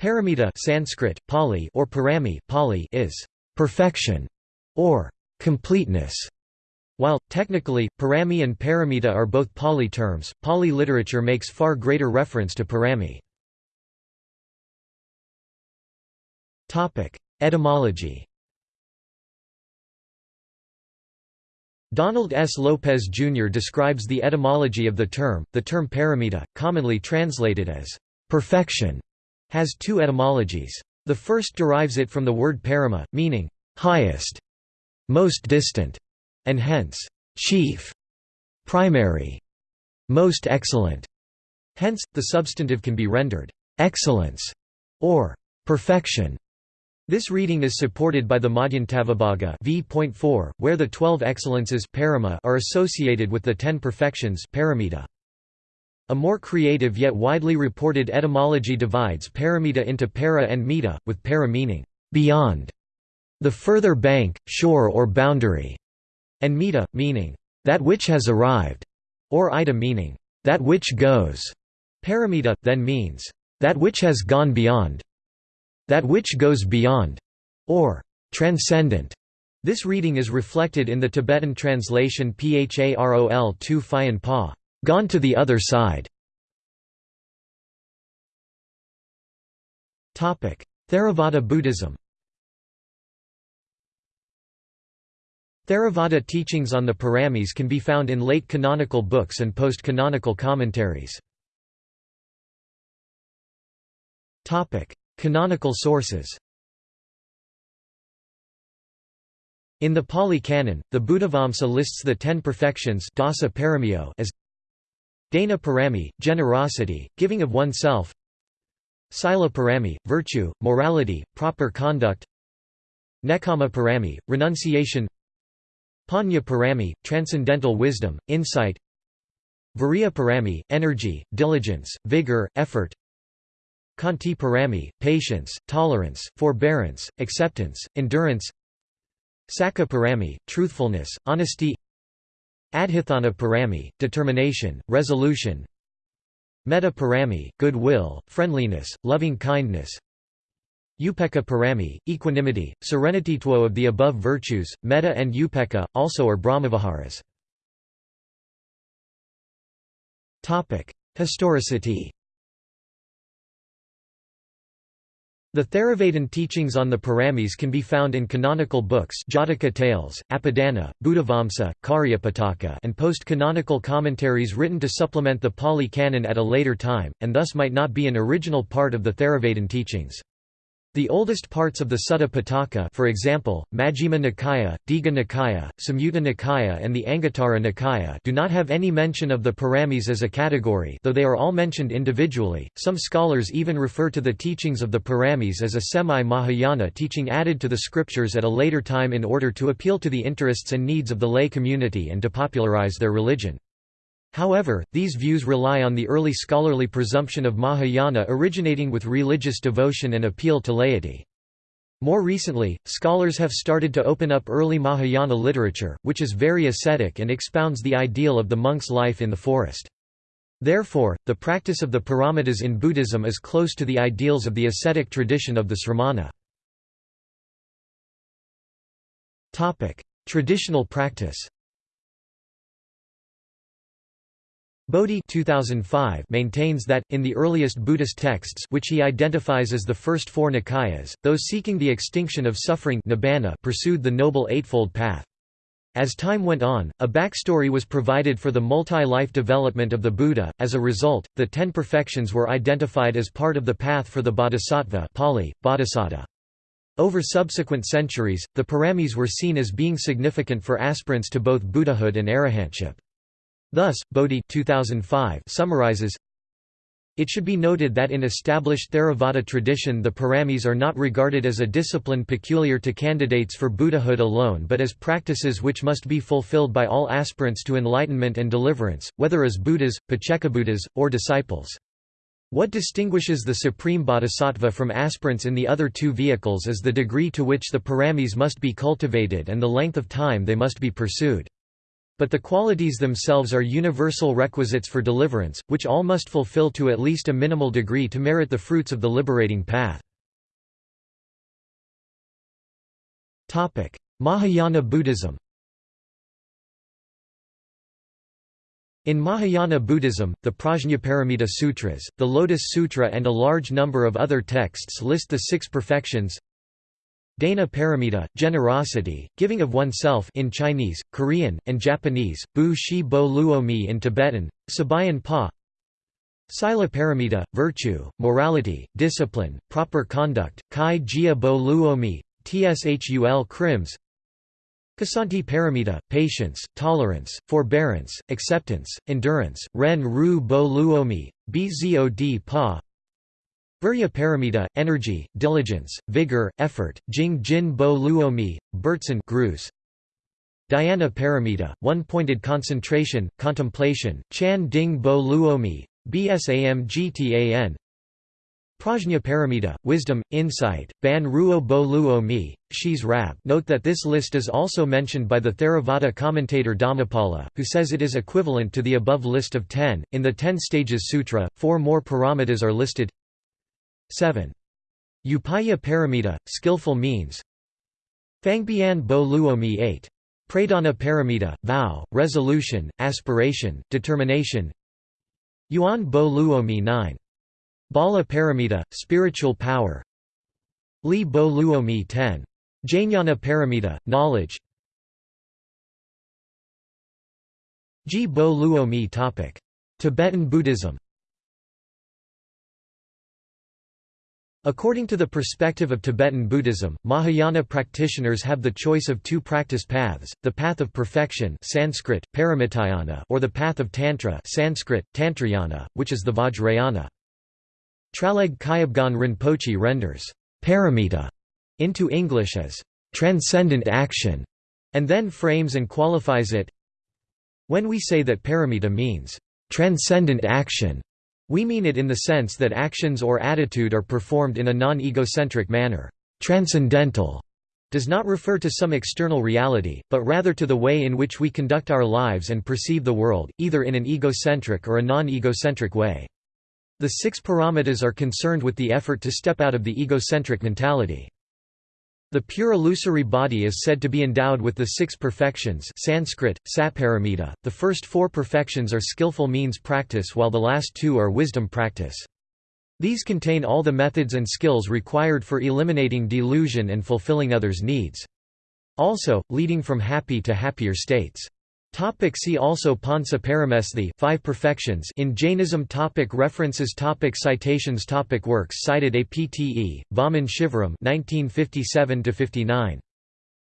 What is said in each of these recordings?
Paramita Sanskrit, Pali or parami Pali is perfection or completeness. While, technically, parami and paramita are both Pali terms, Pali literature makes far greater reference to parami. Etymology Donald S. Lopez Jr. describes the etymology of the term. The term paramita, commonly translated as perfection, has two etymologies. The first derives it from the word parama, meaning highest, most distant, and hence chief, primary, most excellent. Hence, the substantive can be rendered excellence or perfection. This reading is supported by the Madhyantavibhaga v.4, where the twelve excellences parama are associated with the ten perfections paramita. A more creative yet widely reported etymology divides paramita into para and mita, with para meaning beyond, the further bank, shore or boundary, and mita, meaning that which has arrived, or ida meaning that which goes. Paramita, then means that which has gone beyond, that which goes beyond, or transcendent. This reading is reflected in the Tibetan translation Pharol 2 Phayan Pa, gone to the other side. Theravada Buddhism Theravada teachings on the Paramis can be found in late canonical books and post-canonical commentaries. Canonical sources In the Pali Canon, the Buddhavamsa lists the ten perfections as Dana parami, generosity, giving of oneself. Sila parami, virtue, morality, proper conduct. Nekkhamma parami, renunciation. Panya parami, transcendental wisdom, insight. Virya parami, energy, diligence, vigor, effort. Khanti parami, patience, tolerance, forbearance, acceptance, endurance. Sakka parami, truthfulness, honesty Adhitthana parami, determination, resolution Metta parami, goodwill, friendliness, loving kindness Upekkha parami, equanimity, serenity. Two of the above virtues, metta and upekkha, also are brahmaviharas. Historicity The Theravadan teachings on the Paramis can be found in canonical books Jataka Tales, Apadana, Buddhavamsa, Cariyapitaka and post-canonical commentaries written to supplement the Pali Canon at a later time, and thus might not be an original part of the Theravadan teachings. The oldest parts of the Sutta Pitaka for example, Majjhima Nikaya, Digha Nikaya, Samyutta Nikaya and the Anguttara Nikaya do not have any mention of the Paramis as a category though they are all mentioned individually. Some scholars even refer to the teachings of the Paramis as a semi-Mahayana teaching added to the scriptures at a later time in order to appeal to the interests and needs of the lay community and to popularize their religion. However, these views rely on the early scholarly presumption of Mahayana originating with religious devotion and appeal to laity. More recently, scholars have started to open up early Mahayana literature, which is very ascetic and expounds the ideal of the monk's life in the forest. Therefore, the practice of the paramitas in Buddhism is close to the ideals of the ascetic tradition of the sramana. Traditional practice Bodhi 2005 maintains that, in the earliest Buddhist texts which he identifies as the first four Nikayas, those seeking the extinction of suffering nibbana pursued the Noble Eightfold Path. As time went on, a backstory was provided for the multi-life development of the Buddha, as a result, the Ten Perfections were identified as part of the path for the Bodhisattva Pali, Bodhisatta. Over subsequent centuries, the paramis were seen as being significant for aspirants to both Buddhahood and arahantship. Thus, Bodhi 2005 summarizes, it should be noted that in established Theravada tradition the paramis are not regarded as a discipline peculiar to candidates for Buddhahood alone but as practices which must be fulfilled by all aspirants to enlightenment and deliverance, whether as Buddhas, Paccekabuddhas, or disciples. What distinguishes the supreme bodhisattva from aspirants in the other two vehicles is the degree to which the paramis must be cultivated and the length of time they must be pursued. But the qualities themselves are universal requisites for deliverance, which all must fulfill to at least a minimal degree to merit the fruits of the liberating path. Mahayana Buddhism In Mahayana Buddhism, the Prajnaparamita Sutras, the Lotus Sutra and a large number of other texts list the six perfections Dana Paramita, generosity, giving of oneself in Chinese, Korean, and Japanese, Bu Shi Bo Luomi in Tibetan, Sabayan Pa. Sila Paramita, virtue, morality, discipline, proper conduct, Kai Jia Bo Luomi, Tshul Krims Kasanti paramita, patience, tolerance, forbearance, acceptance, endurance, ren ru bo luomi, bzod pa Virya paramita, energy, diligence, vigor, effort, jing jin bo luomi, Bertson Grus. Dhyana paramita, one-pointed concentration, contemplation, chan ding bo luomi, bsam gtan Prajna paramita, wisdom, insight, ban ruo bo luo mi, shis rab Note that this list is also mentioned by the Theravada commentator Dhammapala, who says it is equivalent to the above list of ten. In the Ten Stages Sutra, four more paramitas are listed 7. Upaya paramita, skillful means Fangbian bo luo mi 8. Pradana paramita, vow, resolution, aspiration, determination Yuan bo luo mi 9. Bala Paramita, spiritual power Li Bo Luomi 10. Jnana Paramita, knowledge Ji Bo Luomi topic. Tibetan Buddhism According to the perspective of Tibetan Buddhism, Mahayana practitioners have the choice of two practice paths, the path of perfection Sanskrit, Paramitayana or the path of Tantra Sanskrit, Tantrayana, which is the Vajrayana. Traleg Kyabgon Rinpoche renders paramita into English as transcendent action, and then frames and qualifies it. When we say that paramita means transcendent action, we mean it in the sense that actions or attitude are performed in a non-egocentric manner. Transcendental does not refer to some external reality, but rather to the way in which we conduct our lives and perceive the world, either in an egocentric or a non-egocentric way. The six paramitas are concerned with the effort to step out of the egocentric mentality. The pure illusory body is said to be endowed with the six perfections Sanskrit, saparamita. The first four perfections are skillful means practice while the last two are wisdom practice. These contain all the methods and skills required for eliminating delusion and fulfilling others' needs. Also, leading from happy to happier states. Topic see also Pansa Paramesthi five perfections in Jainism topic References topic Citations topic Works cited APTE, Vaman Shivaram 1957–59.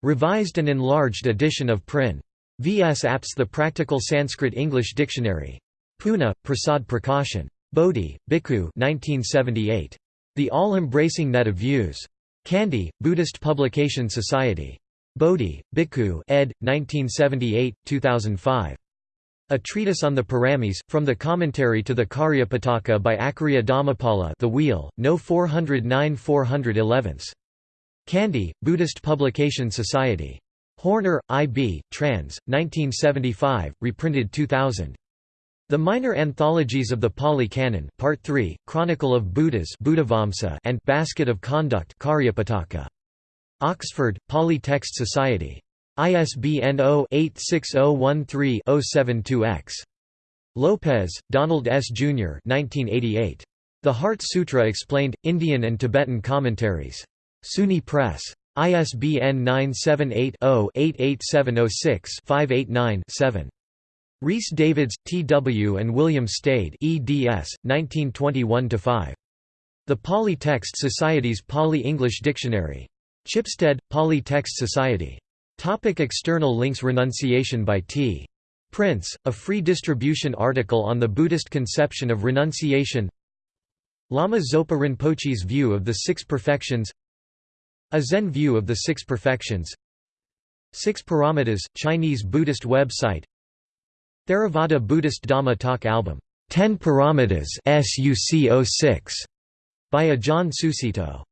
Revised and enlarged edition of Prin. V.S. Apps The Practical Sanskrit-English Dictionary. Pune, Prasad Prakashan. Bodhi, Bhikkhu 1978. The All-Embracing Net of Views. Kandy, Buddhist Publication Society. Bodhi, Bhikkhu ed. 1978, 2005. A Treatise on the Paramis, from the Commentary to the Cariyapitaka by Acharya Dhammapala The Wheel, No 409 411. Kandy, Buddhist Publication Society. Horner, I. B., trans. 1975, reprinted 2000. The Minor Anthologies of the Pali Canon Part 3, Chronicle of Buddhas and Basket of Conduct Cariyapitaka. Oxford, Pali Text Society. ISBN 0-86013-072-X. Lopez, Donald S. Jr. 1988. The Heart Sutra Explained, Indian and Tibetan Commentaries. SUNY Press. ISBN 978-0-88706-589-7. Rhys Davids, T. W. and William Stede eds. 1921–5. The Pali Text Society's Pali-English Dictionary. Chipstead, Pali Text Society. Topic external links Renunciation by T. Prince, a free distribution article on the Buddhist conception of renunciation. Lama Zopa Rinpoche's view of the Six Perfections. A Zen view of the Six Perfections. Six Paramitas, Chinese Buddhist website. Theravada Buddhist Dhamma Talk album, Ten Paramitas SUC 06, by Ajahn Sucitto